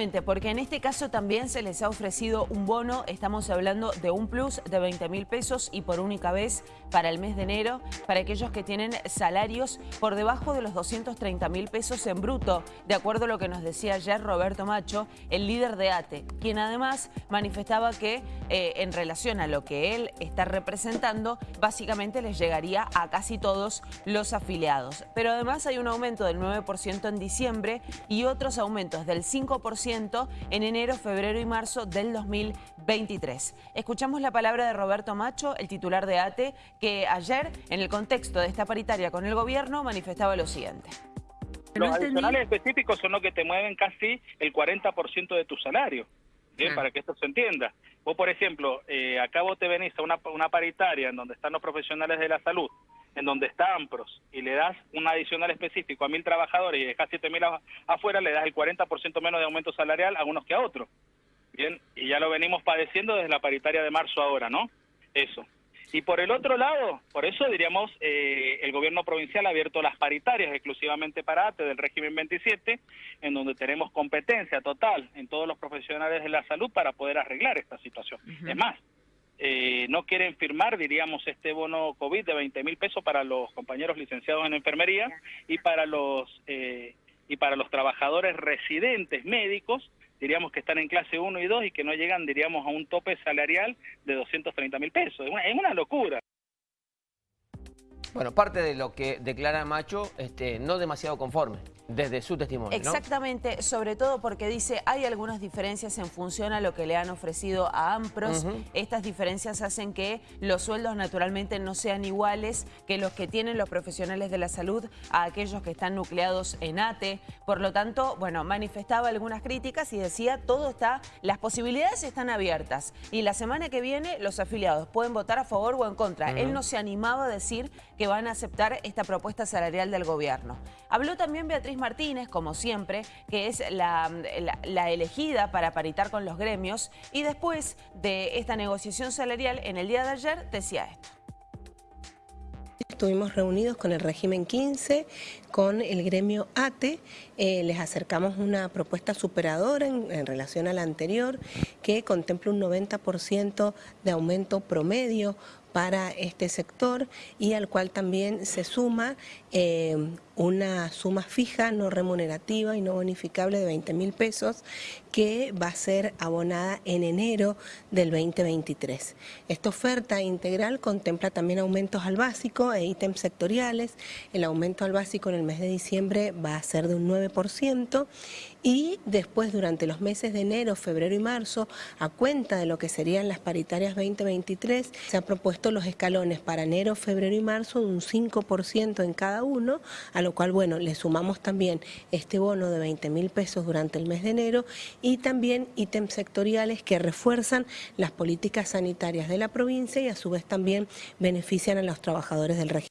Porque en este caso también se les ha ofrecido un bono, estamos hablando de un plus de 20 mil pesos y por única vez para el mes de enero, para aquellos que tienen salarios por debajo de los 230 mil pesos en bruto, de acuerdo a lo que nos decía ayer Roberto Macho, el líder de ATE, quien además manifestaba que eh, en relación a lo que él está representando, básicamente les llegaría a casi todos los afiliados. Pero además hay un aumento del 9% en diciembre y otros aumentos del 5% en enero, febrero y marzo del 2023. Escuchamos la palabra de Roberto Macho, el titular de ATE, que ayer, en el contexto de esta paritaria con el gobierno, manifestaba lo siguiente. Los adicionales específicos son los que te mueven casi el 40% de tu salario. Bien, para que esto se entienda. Vos, por ejemplo, eh, acá vos te venís a una, una paritaria en donde están los profesionales de la salud en donde está AMPROS y le das un adicional específico a mil trabajadores y dejas siete mil afuera, le das el 40% menos de aumento salarial a unos que a otros. Bien, y ya lo venimos padeciendo desde la paritaria de marzo ahora, ¿no? Eso. Y por el otro lado, por eso diríamos, eh, el gobierno provincial ha abierto las paritarias exclusivamente para ATE del régimen 27, en donde tenemos competencia total en todos los profesionales de la salud para poder arreglar esta situación. Es más, eh, no quieren firmar, diríamos, este bono COVID de 20 mil pesos para los compañeros licenciados en enfermería y para los eh, y para los trabajadores residentes médicos, diríamos que están en clase 1 y 2 y que no llegan, diríamos, a un tope salarial de 230 mil pesos. Es una, es una locura. Bueno, parte de lo que declara Macho, este, no demasiado conforme desde su testimonio. Exactamente, sobre todo porque dice hay algunas diferencias en función a lo que le han ofrecido a AMPROS. Estas diferencias hacen que los sueldos naturalmente no sean iguales que los que tienen los profesionales de la salud a aquellos que están nucleados en ATE. Por lo tanto, bueno, manifestaba algunas críticas y decía todo está, las posibilidades están abiertas. Y la semana que viene los afiliados pueden votar a favor o en contra. Él no se animaba a decir que van a aceptar esta propuesta salarial del gobierno. Habló también Beatriz Martínez, como siempre, que es la, elegida para paritar con los gremios y después de esta negociación salarial en el día de ayer decía esto. Estuvimos reunidos con el régimen 15, con el gremio ATE, eh, les acercamos una propuesta superadora en, en, relación a la anterior que contempla un 90% de aumento promedio para este sector y al cual también se suma eh, una suma fija, no remunerativa y no bonificable de 20 mil pesos que va a ser abonada en enero del 2023. Esta oferta integral contempla también aumentos al básico e ítems sectoriales. El aumento al básico en el mes de diciembre va a ser de un 9% y después durante los meses de enero, febrero y marzo, a cuenta de lo que serían las paritarias 2023, se han propuesto los escalones para enero, febrero y marzo de un 5% en cada uno, a lo cual, bueno, le sumamos también este bono de 20 mil pesos durante el mes de enero y también ítems sectoriales que refuerzan las políticas sanitarias de la provincia y a su vez también benefician a los trabajadores del régimen.